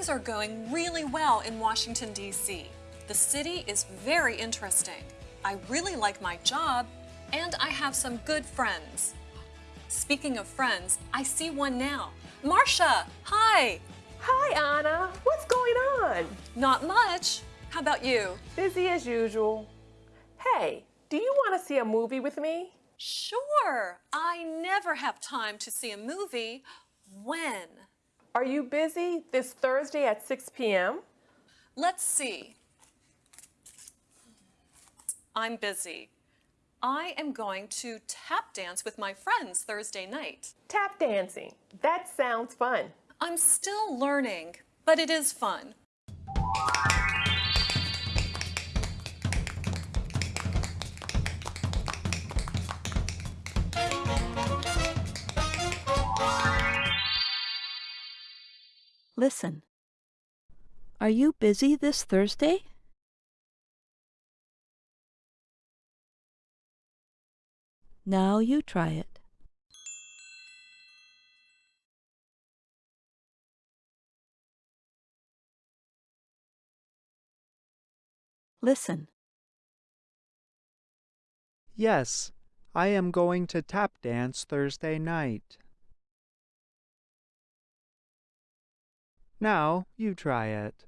Things are going really well in Washington, D.C. The city is very interesting. I really like my job, and I have some good friends. Speaking of friends, I see one now. Marcia, hi! Hi, Anna. What's going on? Not much. How about you? Busy as usual. Hey, do you want to see a movie with me? Sure. I never have time to see a movie. When? Are you busy this Thursday at 6 p.m.? Let's see. I'm busy. I am going to tap dance with my friends Thursday night. Tap dancing. That sounds fun. I'm still learning, but it is fun. Listen. Are you busy this Thursday? Now you try it. Listen. Yes, I am going to tap dance Thursday night. Now you try it.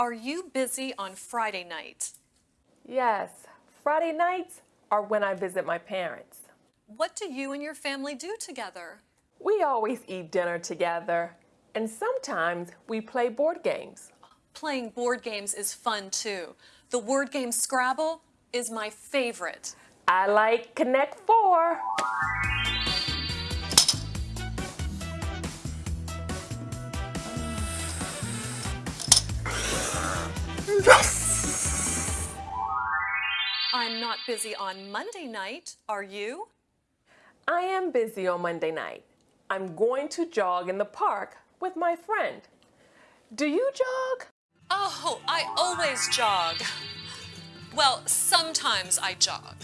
Are you busy on Friday night? Yes, Friday nights are when I visit my parents. What do you and your family do together? We always eat dinner together, and sometimes we play board games. Playing board games is fun too. The word game Scrabble is my favorite. I like Connect Four. I'm not busy on Monday night, are you? I am busy on Monday night. I'm going to jog in the park with my friend. Do you jog? Oh, I always jog. Well, sometimes I jog.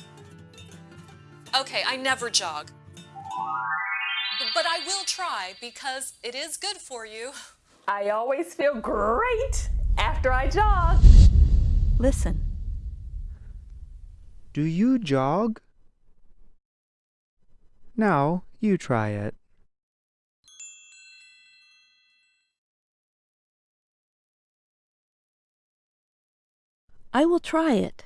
Okay, I never jog. But I will try because it is good for you. I always feel great after I jog. Listen. Do you jog? Now you try it. I will try it.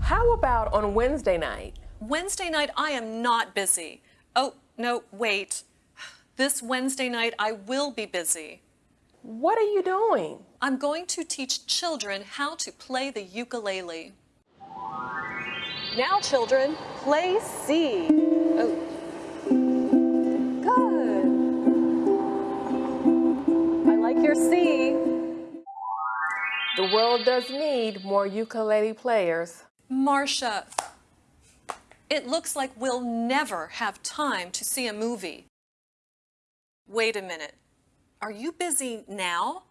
How about on Wednesday night? Wednesday night, I am not busy. Oh, no, wait. This Wednesday night, I will be busy. What are you doing? I'm going to teach children how to play the ukulele. Now, children, play C. Oh. Good. I like your C. The world does need more ukulele players. Marcia, it looks like we'll never have time to see a movie. Wait a minute. Are you busy now?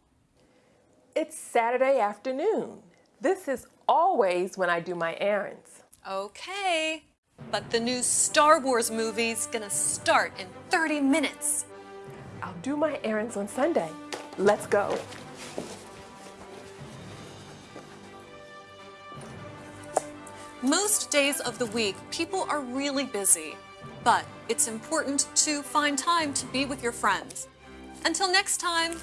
It's Saturday afternoon. This is always when I do my errands. Okay. But the new Star Wars movie's gonna start in 30 minutes. I'll do my errands on Sunday. Let's go. Most days of the week, people are really busy. But it's important to find time to be with your friends. Until next time,